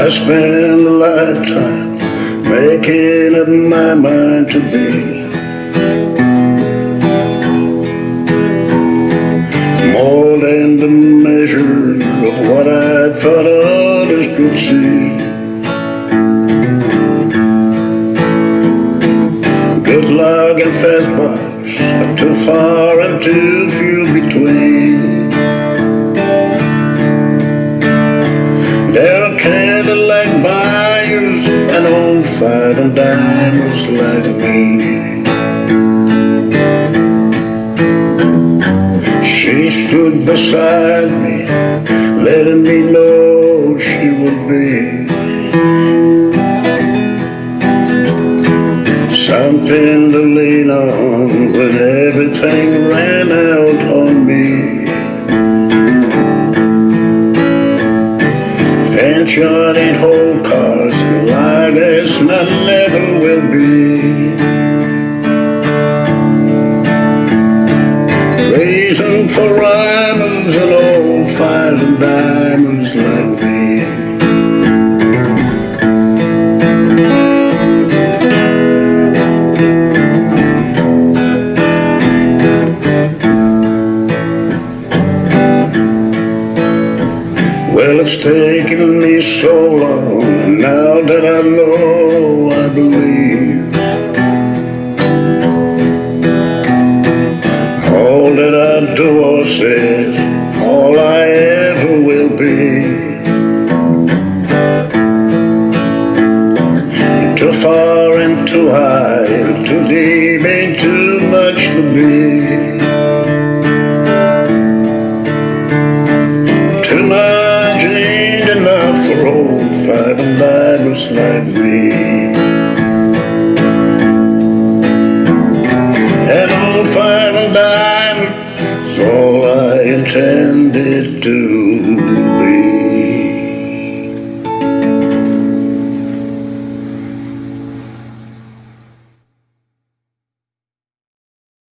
I spent a lifetime making up my mind to be. More than the measure of what I thought others could see. Good luck and fast box are too far and too few between. And dimers like me. She stood beside me, letting me know she would be something to lean on when everything ran out on me. Fanchon ain't for rhymers and old fives and diamonds like me. Well, it's taken me so long, and now that I know, I believe too high, deep, ain't too much to be. Too much ain't enough for old five and dimers like me. Old is all I intended to